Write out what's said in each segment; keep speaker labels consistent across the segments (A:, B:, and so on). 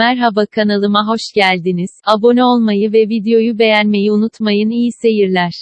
A: Merhaba kanalıma hoş geldiniz. Abone olmayı ve videoyu beğenmeyi unutmayın. İyi seyirler.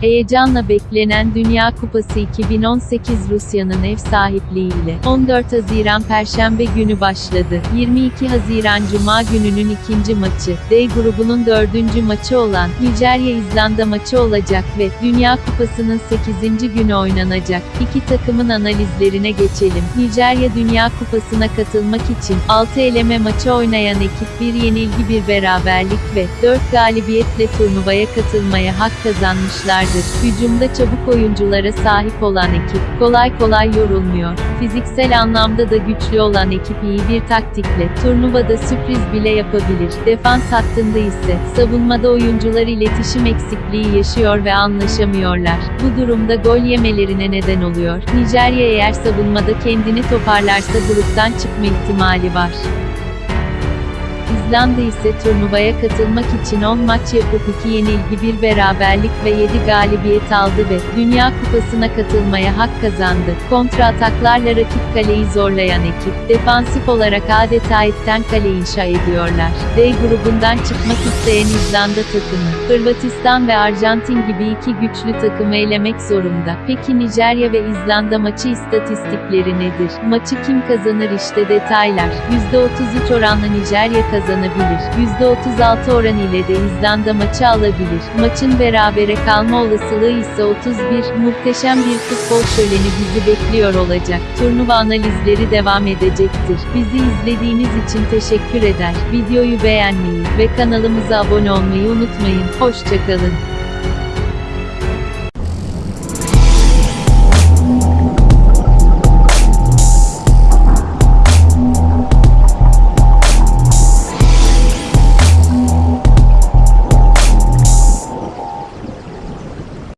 A: Heyecanla beklenen Dünya Kupası 2018 Rusya'nın ev sahipliğiyle 14 Haziran Perşembe günü başladı. 22 Haziran Cuma gününün ikinci maçı, D grubunun dördüncü maçı olan Nijerya-İzlanda maçı olacak ve Dünya Kupası'nın 8. günü oynanacak. İki takımın analizlerine geçelim. Nijerya Dünya Kupası'na katılmak için 6 eleme maçı oynayan ekip bir yenilgi bir beraberlik ve 4 galibiyetle turnuvaya katılmaya hak kazanmışlar vardır. Hücumda çabuk oyunculara sahip olan ekip, kolay kolay yorulmuyor. Fiziksel anlamda da güçlü olan ekip iyi bir taktikle, turnuvada sürpriz bile yapabilir. Defans hattında ise, savunmada oyuncular iletişim eksikliği yaşıyor ve anlaşamıyorlar. Bu durumda gol yemelerine neden oluyor. Nijerya eğer savunmada kendini toparlarsa gruptan çıkma ihtimali var. İzlanda ise turnuvaya katılmak için 10 maç yapıp 2 yenilgi 1 beraberlik ve 7 galibiyet aldı ve Dünya Kupası'na katılmaya hak kazandı. Kontra ataklarla rakip kaleyi zorlayan ekip, defansif olarak adeta etten kale inşa ediyorlar. D grubundan çıkmak isteyen İzlanda takımı, Hırvatistan ve Arjantin gibi iki güçlü takımı elemek zorunda. Peki Nijerya ve İzlanda maçı istatistikleri nedir? Maçı kim kazanır işte detaylar. %33 oranla Nijerya kazanır kazanabilir. %36 oran ile de İzlanda maçı alabilir. Maçın berabere kalma olasılığı ise 31. Muhteşem bir futbol şöleni bizi bekliyor olacak. Turnuva analizleri devam edecektir. Bizi izlediğiniz için teşekkür eder. Videoyu beğenmeyi ve kanalımıza abone olmayı unutmayın. Hoşçakalın.